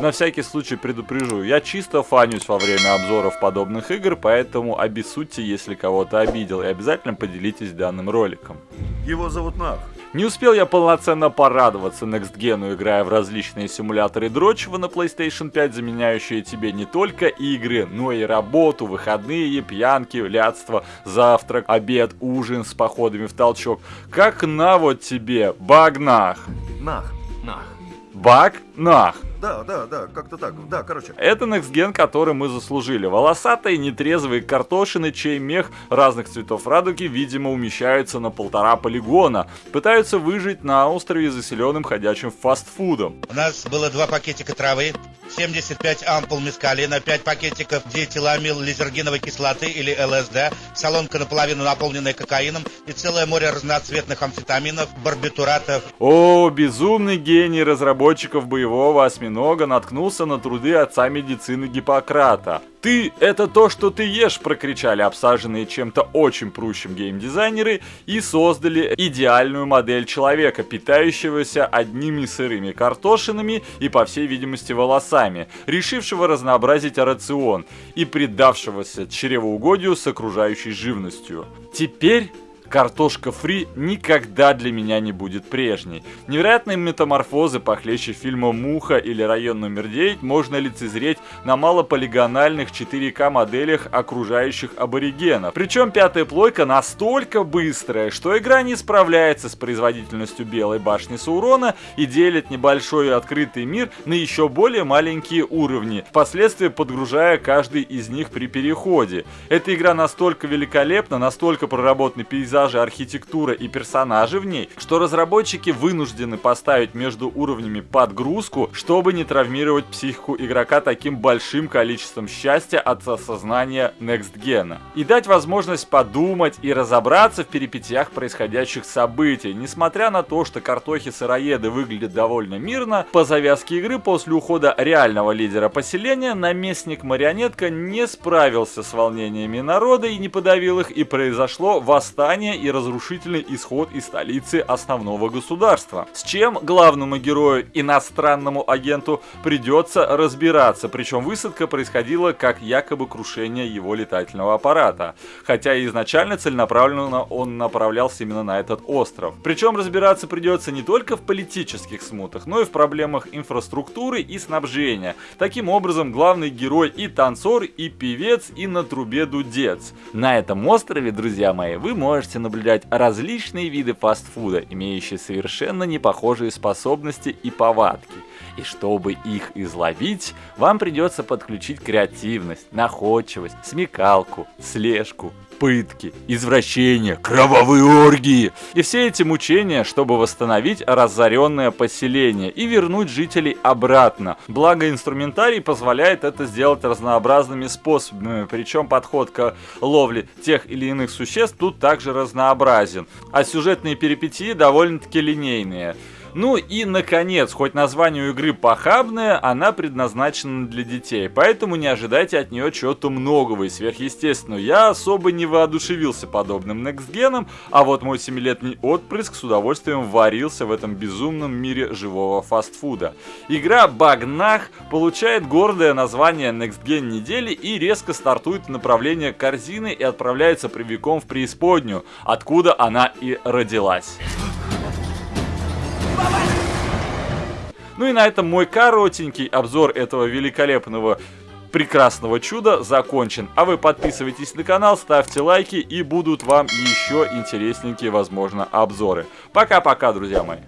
На всякий случай предупрежу, я чисто фанюсь во время обзоров подобных игр, поэтому обессудьте, если кого-то обидел, и обязательно поделитесь данным роликом. Его зовут Нах. Не успел я полноценно порадоваться Next Gen, играя в различные симуляторы дрочева на PlayStation 5, заменяющие тебе не только игры, но и работу, выходные, пьянки, лядство, завтрак, обед, ужин с походами в толчок. Как на вот тебе, багнах. Нах. Нах. Баг-нах. Да, да, да, как-то так. Да, короче. Это Next Gen, который мы заслужили. Волосатые, нетрезвые картошины, чей мех разных цветов радуги, видимо, умещаются на полтора полигона. Пытаются выжить на острове, заселенным ходячим фастфудом. У нас было два пакетика травы, 75 ампул мескалина, 5 пакетиков диэтиламил лизергиновой кислоты или ЛСД, солонка наполовину наполненная кокаином и целое море разноцветных амфетаминов, барбитуратов. О, безумный гений разработчиков боевого осьминога наткнулся на труды отца медицины Гиппократа. «Ты — это то, что ты ешь!» — прокричали обсаженные чем-то очень прущим геймдизайнеры и создали идеальную модель человека, питающегося одними сырыми картошинами и, по всей видимости, волосами, решившего разнообразить рацион и предавшегося чревоугодию с окружающей живностью. Теперь Картошка фри никогда для меня не будет прежней. Невероятные метаморфозы похлеще фильма «Муха» или «Район номер 9» можно лицезреть на малополигональных 4К моделях окружающих аборигенов. Причем пятая плойка настолько быстрая, что игра не справляется с производительностью Белой башни Саурона и делит небольшой открытый мир на еще более маленькие уровни, впоследствии подгружая каждый из них при переходе. Эта игра настолько великолепна, настолько проработанный пейзаж, пейзажи, архитектура и персонажи в ней, что разработчики вынуждены поставить между уровнями подгрузку, чтобы не травмировать психику игрока таким большим количеством счастья от осознания Next Gen. И дать возможность подумать и разобраться в перипетиях происходящих событий. Несмотря на то, что картохи-сыроеды выглядят довольно мирно, по завязке игры после ухода реального лидера поселения наместник-марионетка не справился с волнениями народа и не подавил их, и произошло восстание восстание и разрушительный исход из столицы основного государства. С чем главному герою, иностранному агенту, придется разбираться, причем высадка происходила как якобы крушение его летательного аппарата, хотя изначально целенаправленно он направлялся именно на этот остров. Причем разбираться придется не только в политических смутах, но и в проблемах инфраструктуры и снабжения. Таким образом, главный герой и танцор, и певец, и на трубе дудец. На этом острове, друзья мои, вы можете можете наблюдать различные виды фастфуда, имеющие совершенно непохожие способности и повадки. И чтобы их изловить, вам придется подключить креативность, находчивость, смекалку, слежку, пытки, извращения, кровавые оргии. И все эти мучения, чтобы восстановить разоренное поселение и вернуть жителей обратно. Благо инструментарий позволяет это сделать разнообразными способами, причем подход к ловле тех или иных существ тут также разнообразен. А сюжетные перипетии довольно-таки линейные. Ну и, наконец, хоть название у игры похабное, она предназначена для детей, поэтому не ожидайте от нее чего-то многого и сверхъестественного. Я особо не воодушевился подобным некстгеном, а вот мой 7-летний отпрыск с удовольствием варился в этом безумном мире живого фастфуда. Игра Багнах получает гордое название Next Gen недели и резко стартует в направлении корзины и отправляется прямиком в преисподнюю, откуда она и родилась. Ну и на этом мой коротенький обзор этого великолепного прекрасного чуда закончен. А вы подписывайтесь на канал, ставьте лайки и будут вам еще интересненькие, возможно, обзоры. Пока-пока, друзья мои.